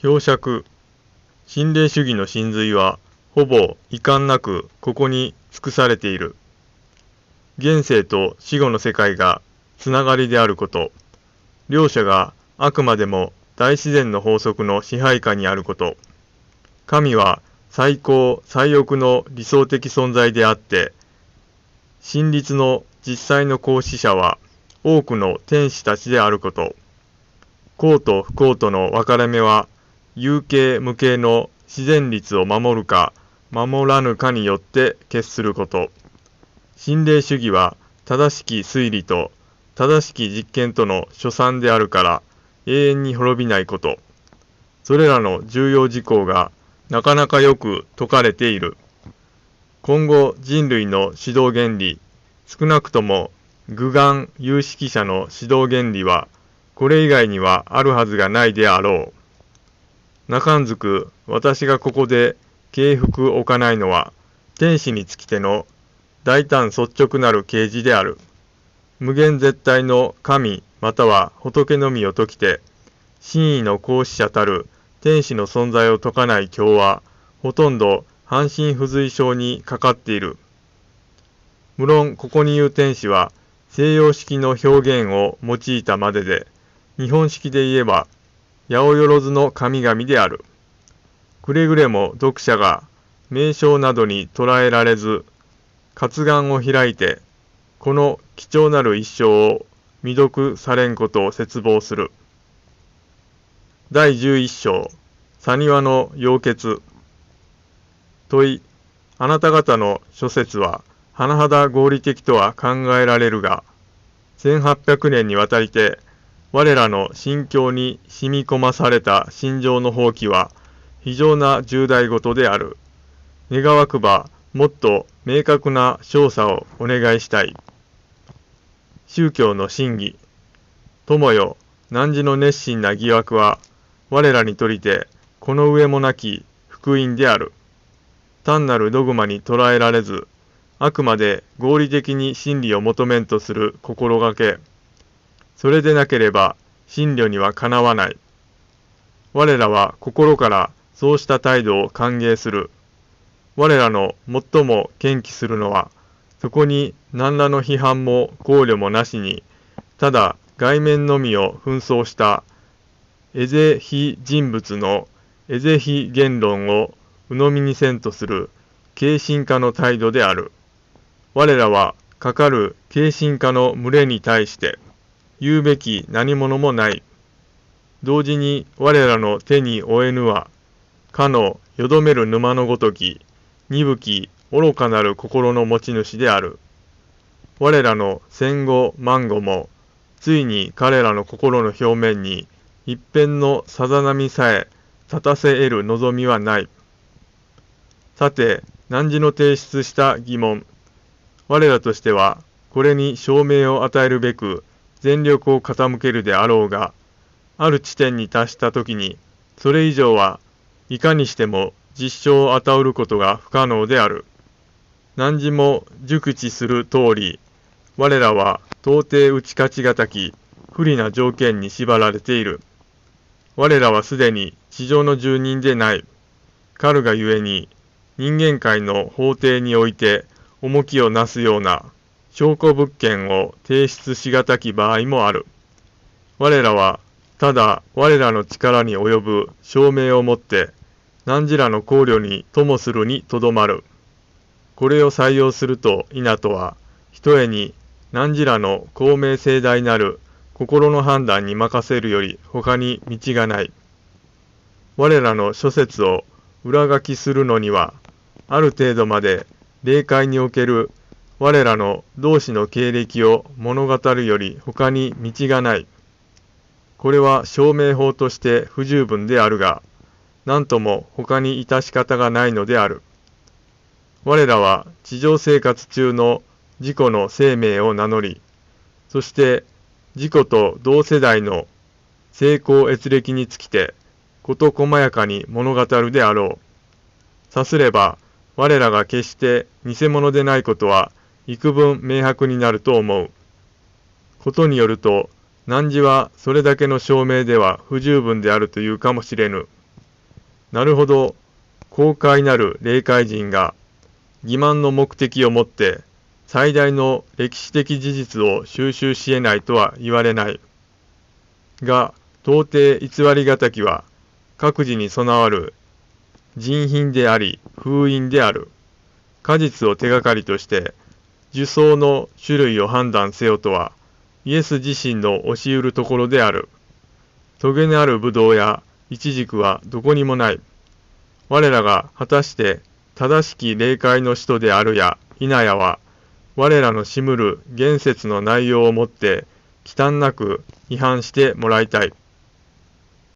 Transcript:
表釈。心霊主義の真髄はほぼ遺憾なくここに尽くされている。現世と死後の世界がつながりであること。両者があくまでも大自然の法則の支配下にあること。神は最高最奥の理想的存在であって真実の実際の行使者は多くの天使たちであること。幸と不幸との分かれ目は、有形無形の自然律を守るか、守らぬかによって決すること。心霊主義は正しき推理と正しき実験との所産であるから永遠に滅びないこと。それらの重要事項がなかなかよく説かれている。今後人類の指導原理、少なくとも具眼有識者の指導原理は、これ以外にはあるはずがないであろう。中んずく私がここで敬服置かないのは、天使につきての大胆率直なる啓示である。無限絶対の神または仏のみを説きて、真意の行使者たる天使の存在を説かない教は、ほとんど半身不随症にかかっている。無論ここに言う天使は、西洋式の表現を用いたまでで、日本式で言えば、八百万の神々である。くれぐれも読者が名称などに捉えられず、活眼を開いて、この貴重なる一生を未読されんことを絶望する。第11章、サニワの溶血。問い、あなた方の諸説は、甚だ合理的とは考えられるが、1800年にわたりて、我らの心境に染み込まされた心情の放棄は、非常な重大事である。願わくば、もっと明確な調査をお願いしたい。宗教の真偽。友よ、汝の熱心な疑惑は、我らにとりて、この上もなき福音である。単なるドグマに捉えられず、あくまで合理的に真理を求めんとする心がけ。それでなければ真理にはかなわない。我らは心からそうした態度を歓迎する。我らの最も堅記するのは、そこに何らの批判も考慮もなしに、ただ外面のみを紛争したエゼ非人物のエゼ非言論を鵜呑みにせんとする軽心化の態度である。我らはかかる軽心化の群れに対して言うべき何者もない。同時に我らの手に負えぬは、かのよどめる沼のごとき、鈍き愚かなる心の持ち主である。我らの戦後万後も、ついに彼らの心の表面に一辺のさざ波さえ立たせ得る望みはない。さて、汝の提出した疑問、我らとしては、これに証明を与えるべく全力を傾けるであろうが、ある地点に達したときに、それ以上はいかにしても実証を与えることが不可能である。何時も熟知する通り、我らは到底打ち勝ちがたき、不利な条件に縛られている。我らはすでに地上の住人でない。かるがゆえに、人間界の法廷において重きをなすような証拠物件を提出しがたき場合もある。我らは、ただ我らの力に及ぶ証明をもって、何時らの考慮にともするにとどまる。これを採用すると稲とは、ひとえに何時らの公明正大なる心の判断に任せるより他に道がない。我らの諸説を裏書きするのには、ある程度まで霊界における我らの同志の経歴を物語るより他に道がない。これは証明法として不十分であるが、何とも他に致し方がないのである。我らは地上生活中の自己の生命を名乗り、そして自己と同世代の成功閲歴につきて、事細やかに物語るであろう。さすれば、我らが決して偽物でないことは幾分明白になると思う。ことによると、汝はそれだけの証明では不十分であるというかもしれぬ。なるほど、公開なる霊界人が欺瞞の目的をもって最大の歴史的事実を収集し得ないとは言われない。が、到底偽りがたきは各自に備わる人品であり封印である。果実を手がかりとして受賞の種類を判断せよとはイエス自身の教えるところである。トゲのあるブドウやイチジクはどこにもない。我らが果たして正しき霊界の使徒であるや否やは、我らのしむる言説の内容をもって忌憚なく違反してもらいたい。